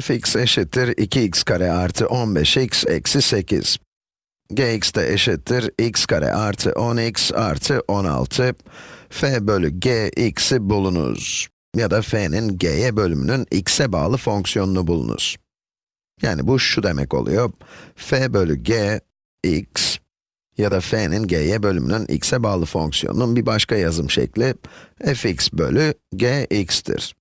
fx eşittir 2x kare artı 15x eksi 8. gx de eşittir x kare artı 10x artı 16. f bölü g x'i bulunuz. Ya da f'nin g'ye bölümünün x'e bağlı fonksiyonunu bulunuz. Yani bu şu demek oluyor. f bölü g x ya da f'nin g'ye bölümünün x'e bağlı fonksiyonunun bir başka yazım şekli fx bölü gx'tir.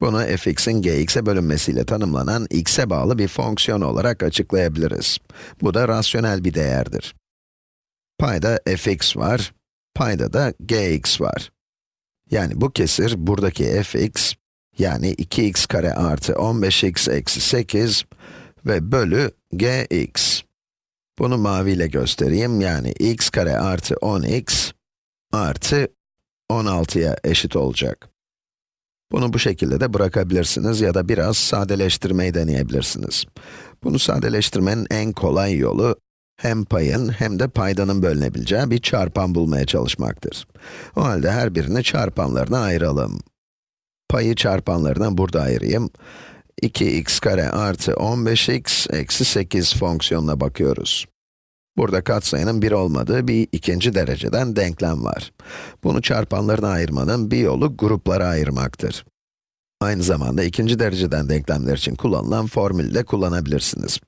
Bunu fx'in gx'e bölünmesiyle tanımlanan x'e bağlı bir fonksiyon olarak açıklayabiliriz. Bu da rasyonel bir değerdir. Payda fx var, payda da gx var. Yani bu kesir buradaki fx, yani 2x kare artı 15x eksi 8 ve bölü gx. Bunu maviyle göstereyim, yani x kare artı 10x artı 16'ya eşit olacak. Bunu bu şekilde de bırakabilirsiniz ya da biraz sadeleştirmeyi deneyebilirsiniz. Bunu sadeleştirmenin en kolay yolu, hem payın hem de paydanın bölünebileceği bir çarpan bulmaya çalışmaktır. O halde her birini çarpanlarına ayıralım. Payı çarpanlarına burada ayırayım. 2x kare artı 15x eksi 8 fonksiyonuna bakıyoruz. Burada katsayının 1 olmadığı bir ikinci dereceden denklem var. Bunu çarpanlarına ayırmanın bir yolu gruplara ayırmaktır. Aynı zamanda ikinci dereceden denklemler için kullanılan formülü de kullanabilirsiniz.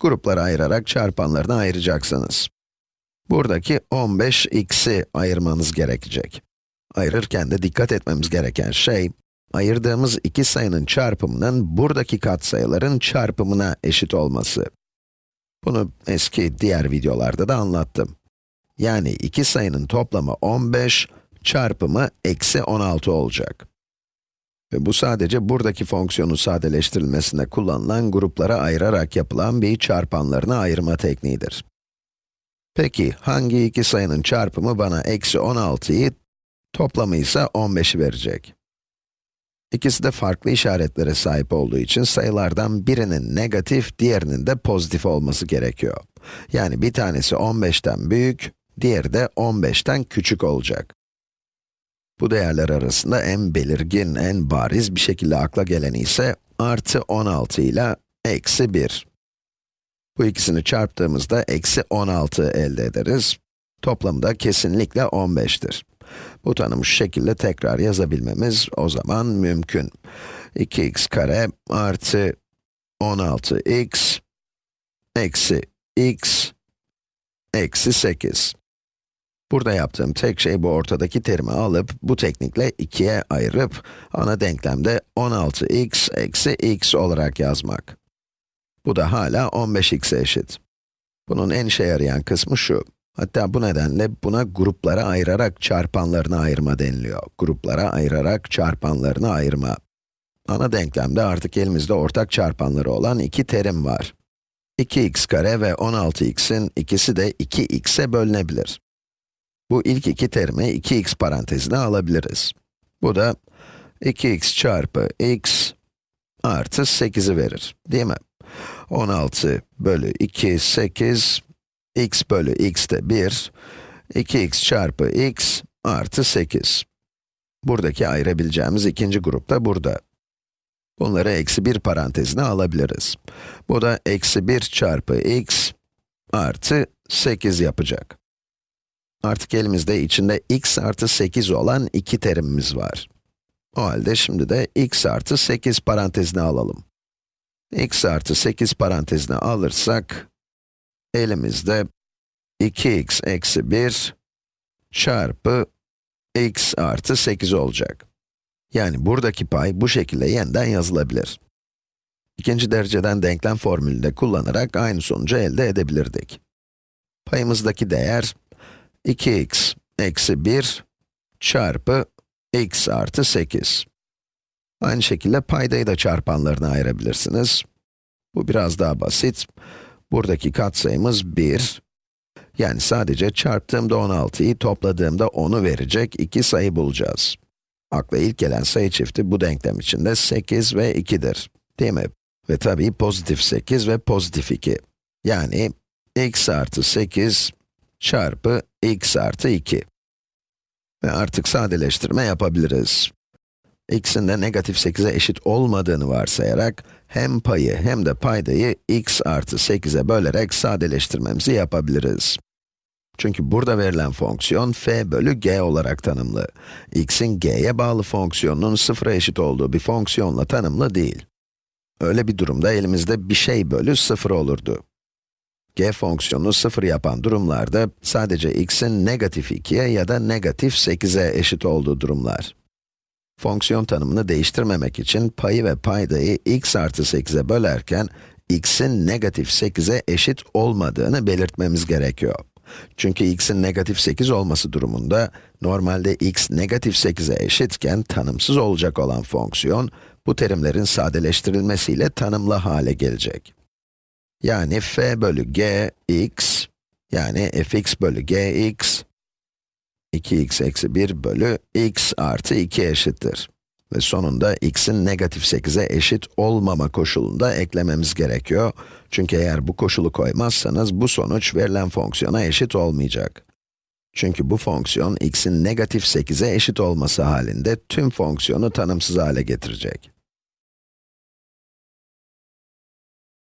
Gruplara ayırarak çarpanlarına ayıracaksınız. Buradaki 15x'i ayırmanız gerekecek. Ayırırken de dikkat etmemiz gereken şey, ayırdığımız iki sayının çarpımının buradaki katsayıların çarpımına eşit olması. Bunu eski diğer videolarda da anlattım. Yani iki sayının toplamı 15, çarpımı eksi 16 olacak. Ve bu sadece buradaki fonksiyonun sadeleştirilmesinde kullanılan gruplara ayırarak yapılan bir çarpanlarına ayırma tekniğidir. Peki, hangi iki sayının çarpımı bana eksi 16'yı, toplamı ise 15'i verecek? İkisi de farklı işaretlere sahip olduğu için sayılardan birinin negatif, diğerinin de pozitif olması gerekiyor. Yani bir tanesi 15'ten büyük, diğeri de 15'ten küçük olacak. Bu değerler arasında en belirgin, en bariz bir şekilde akla geleni ise artı 16 ile eksi 1. Bu ikisini çarptığımızda eksi 16 elde ederiz. Toplamı da kesinlikle 15'tir. Bu tanımı şekilde tekrar yazabilmemiz o zaman mümkün. 2x kare artı 16x eksi x eksi 8. Burada yaptığım tek şey bu ortadaki terimi alıp, bu teknikle 2'ye ayırıp, ana denklemde 16x eksi x olarak yazmak. Bu da hala 15x'e eşit. Bunun en işe yarayan kısmı şu. Hatta bu nedenle buna gruplara ayırarak çarpanlarını ayırma deniliyor. Gruplara ayırarak çarpanlarını ayırma. Ana denklemde artık elimizde ortak çarpanları olan iki terim var. 2x kare ve 16x'in ikisi de 2x'e bölünebilir. Bu ilk iki terimi 2x parantezine alabiliriz. Bu da 2x çarpı x artı 8'i verir, değil mi? 16 bölü 2, 8, x bölü x de 1, 2x çarpı x artı 8. Buradaki ayırabileceğimiz ikinci grup da burada. Bunları eksi 1 parantezine alabiliriz. Bu da eksi 1 çarpı x artı 8 yapacak. Artık elimizde içinde x artı 8 olan iki terimimiz var. O halde şimdi de x artı 8 parantezine alalım. x artı 8 parantezine alırsak, elimizde 2x eksi 1 çarpı x artı 8 olacak. Yani buradaki pay bu şekilde yeniden yazılabilir. İkinci dereceden denklem formülünü de kullanarak aynı sonucu elde edebilirdik. Payımızdaki değer 2x eksi 1 çarpı x artı 8. Aynı şekilde paydayı da çarpanlarına ayırabilirsiniz. Bu biraz daha basit. Buradaki katsayımız 1. Yani sadece çarptığımda 16'yı, topladığımda 10'u verecek iki sayı bulacağız. Akla ilk gelen sayı çifti bu denklem içinde 8 ve 2'dir. Değil mi? Ve tabii pozitif 8 ve pozitif 2. Yani x artı 8 çarpı x artı 2. Ve artık sadeleştirme yapabiliriz. X'in de negatif 8'e eşit olmadığını varsayarak, hem payı hem de paydayı x artı 8'e bölerek sadeleştirmemizi yapabiliriz. Çünkü burada verilen fonksiyon f bölü g olarak tanımlı. x'in g'ye bağlı fonksiyonunun sıfıra eşit olduğu bir fonksiyonla tanımlı değil. Öyle bir durumda elimizde bir şey bölü 0 olurdu. g fonksiyonunu 0 yapan durumlarda sadece x'in negatif 2'ye ya da negatif 8'e eşit olduğu durumlar. Fonksiyon tanımını değiştirmemek için payı ve paydayı x artı 8'e bölerken, x'in negatif 8'e eşit olmadığını belirtmemiz gerekiyor. Çünkü x'in negatif 8 olması durumunda, normalde x negatif 8'e eşitken tanımsız olacak olan fonksiyon, bu terimlerin sadeleştirilmesiyle tanımlı hale gelecek. Yani f bölü g x, yani fx bölü gx, 2x eksi 1 bölü x artı 2 eşittir. Ve sonunda x'in negatif 8'e eşit olmama koşulunda eklememiz gerekiyor. Çünkü eğer bu koşulu koymazsanız bu sonuç verilen fonksiyona eşit olmayacak. Çünkü bu fonksiyon x'in negatif 8'e eşit olması halinde tüm fonksiyonu tanımsız hale getirecek.